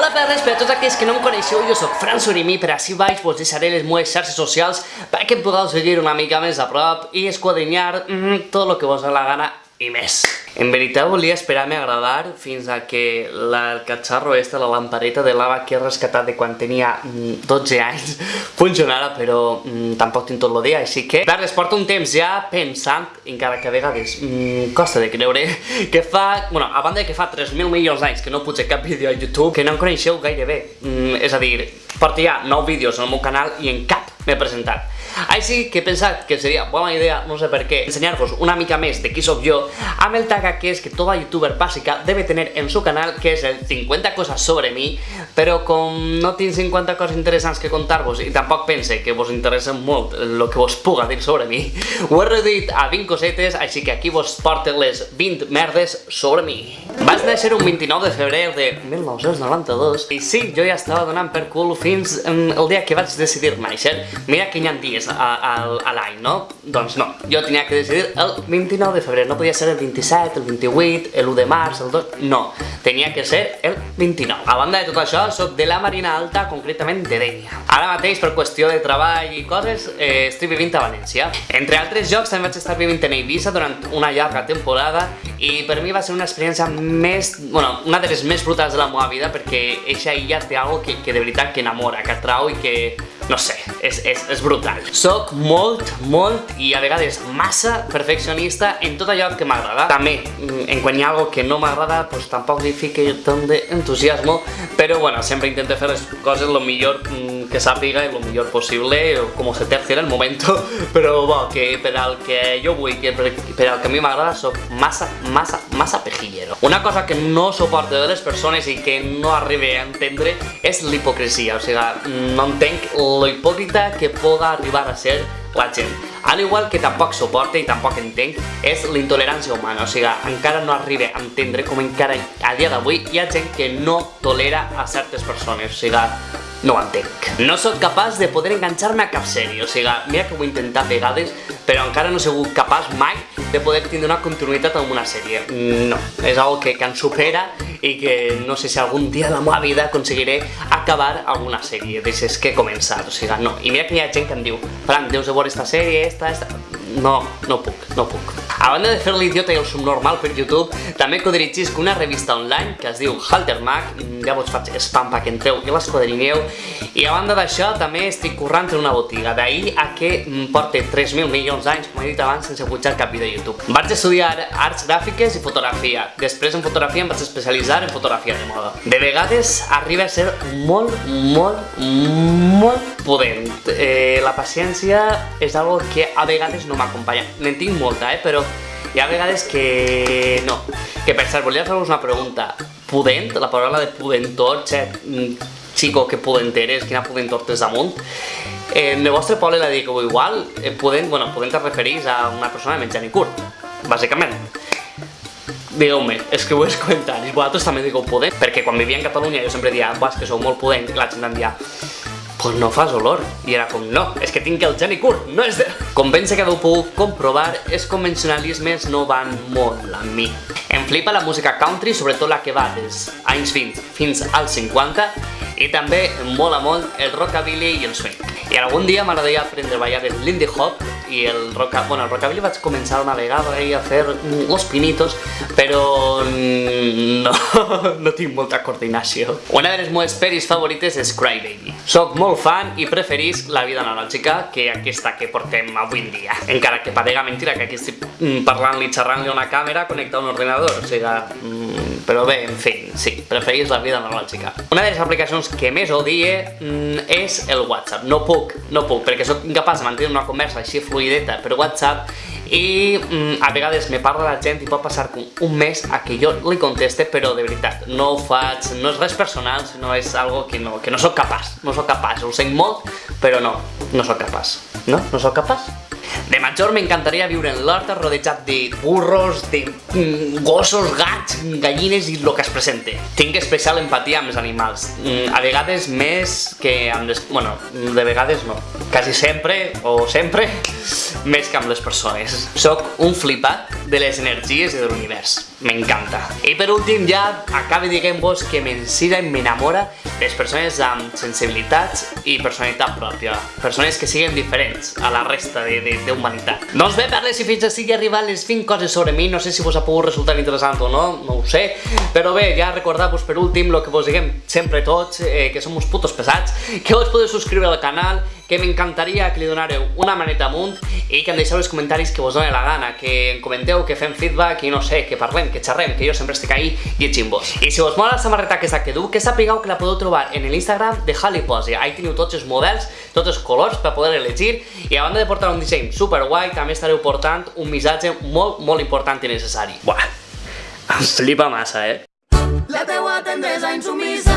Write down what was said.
Hola perres, per a tots aquells que no em coneixeu, jo sóc Fran Sorimí, per així baix vos deixaré les meves xarxes socials perquè podeu seguir una mica més a prop i esquadrinyar mm, tot el que vos dé la gana i més. En veritat volia esperar-me a agradar fins a que la, el catxarro este, la lampareta de lava que he rescatat de quan tenia 12 mm, anys, funcionara, però mm, tampoc tinc tot el dia, així que... Verdes, porto un temps ja pensant, encara que a vegades mm, costa de creure, que fa... Bueno, a banda que fa 3.000 milions d'anys que no puig cap vídeo a YouTube, que no em coneixeu gairebé. Mm, és a dir, porto ja 9 vídeos el meu canal i en cap m'he presentat. Així que he pensat que seria bona idea, no sé per què, ensenyar-vos una mica més de qui sóc jo amb el tag que és que tota youtuber bàsica debe tener en su canal, que és el 50 coses sobre mi, però com no tinc 50 coses interessants que contar-vos i tampoc pense que vos interessa molt el que vos puga dir sobre mi, ho he reduït a 20 cosetes, així que aquí vos porto les 20 merdes sobre mi. Vaig néixer un 29 de febrer de 1992 i sí, jo ja estava donant per cul fins el dia que vaig decidir néixer. Mira hi ha dies a, a, a l'any, no? Doncs no, jo tenia que decidir el 29 de febrer, no podia ser el 27, el 28, el 1 de març, el 2... No, tenia que ser el 29. A banda de tot això, sóc de la Marina Alta, concretament de Dènia. Ara mateix, per qüestió de treball i coses, eh, estic vivint a València. Entre altres jocs, també vaig estar vivint en Eivissa durant una llarga temporada i per mi va ser una experiència més, bueno, una de les més brutals de la meva vida perquè eixa illa té algo que, que de veritat que enamora, que atrau i que no sé, és, és, és brutal. Soc molt, molt i a vegades massa perfeccionista en tot allò que m'agrada. També, mm, en quan hi ha algo que no m'agrada, pues tampoc li fique tant d'entusiasmo, però bueno, sempre intento fer les coses lo millor mm, que sàpiga i lo millor possible, com se terci en el moment, però bo, que per al que jo vull, que per, per al que a mi m'agrada, soc massa, massa, massa pejillero. Una cosa que no suporto de les persones i que no arribe a entendre és l'hipocresia, o sigui, no entenc lo hipòcrita que puga arribar a ser la gent. Al igual que tampoc suporta i tampoc entenc és la intolerància humana, o sigui, encara no arriba a entendre com encara a dia d'avui hi ha gent que no tolera a certes persones, o sigui, no ho entenc. No sóc capaç de poder enganxar-me a cap sèrie, o sigui, mira que ho he intentat vegades, però encara no he sigut capaç mai de poder tindre una continuïtat en una sèrie. No, és algo que, que em supera i que no sé si algun dia de la meva vida aconseguiré acabar alguna sèrie d'aixes que he començat, o sigui, no. I mira que hi ha gent que em diu, Fran, deus de veure esta sèrie, esta, esta... No, no puc, no puc. A banda de fer l'idiota i el subnormal per YouTube, també que dirigisc una revista online que es diu Halter Mag, ja vos faig spam perquè entreu i l'esquadrineu, i a banda d'això també estic currant en una botiga, d'ahir a que porte 3.000 milions d'anys, com he dit abans, sense pujar cap vídeo de YouTube. Vaig estudiar arts gràfiques i fotografia, després en fotografia em vaig especialitzar en fotografia de moda. De vegades arriba a ser molt, molt, molt pudent. Eh, la paciència és algo que a vegades no m'acompanya. N'en tinc molta, eh, però hi ha vegades que no. Que per cert, volia fer-vos una pregunta. Pudent, la paraula de pudentor, xet, xico, que pudent eres, quina pudentor tens damunt. Eh, en el vostre poble la digueu igual, eh, pudent, bueno, pudent es referís a una persona de menjant i curt, bàsicament. Digueu-me, escriu els comentaris, vosaltres també digueu pudent, perquè quan vivia en Catalunya jo sempre dia, és que sou molt pudent, i la gent em dia, pues no fas olor. I era com, no, és que tinc el geni curt, no és de... Com ben que heu pogut comprovar, els convencionalismes no van molt amb mi. Em flipa la música country, sobretot la que va dels anys 20 fins als 50, i també em mola molt el rockabilly i el swing. I algun dia m'agradaria aprendre a ballar el lindy hop i el rockabilly, bueno, el rockabilly vaig començar una vegada ahí a fer los pinitos, però no, no tinc molta coordinació. Una de les meves peris favorites és Crybaby. Soc molt fan i preferís la vida analògica que aquesta que portem avui en dia. Encara que parega mentira que aquí estic mm, parlant-li, xerrant-li a una càmera connectar a un ordinador, o sigui, mm, però bé, en fi, sí, preferís la vida analògica. Una de les aplicacions que més odie mm, és el WhatsApp. No puc, no puc, perquè sóc incapaç de mantenir una conversa així fluideta per WhatsApp i mm, a vegades me parla la gent i pot passar un mes a que jo li conteste, però de veritat, no ho faig, no és res personal, sinó és algo que no, que no sóc capaç, no sóc capaç, ho sent molt, però no, no sóc capaç, no? No sóc capaç? De major m'encantaria viure en l'horta rodejat de burros, de mm, gossos, gats, gallines i el que es presente. Tinc especial empatia amb els animals. Mm, a vegades més que amb les... Bueno, de vegades no. Quasi sempre, o sempre, més que amb les persones. Soc un flipat de les energies i de l'univers. M'encanta. I per últim ja acabe dient-vos que m'ensira i m'enamora les persones amb sensibilitats i personalitat pròpia. Persones que siguin diferents a la resta d'humanitat. Doncs bé, parles si fins així arribat les 20 coses sobre mi, no sé si vos ha pogut resultar interessant o no, no ho sé, però bé, ja recordar-vos per últim el que vos diguem sempre tots, eh, que som uns putos pesats, que vos podeu subscriure al canal, que m'encantaria que li donareu una maneta amunt i que em deixeu els comentaris que vos doni la gana, que em comenteu, que fem feedback i no sé, que parlem, que xerrem, que jo sempre estic ahí llegint-vos. I si vos mola la samarreta aquesta que du, que sapigueu que la podeu trobar en l'Instagram de Haliposia. Ahí teniu tots els models, tots els colors per poder elegir i a banda de portar un disseny super guai, també estareu portant un missatge molt, molt important i necessari. Buah, em flipa massa, eh? La teua tendresa insumisa,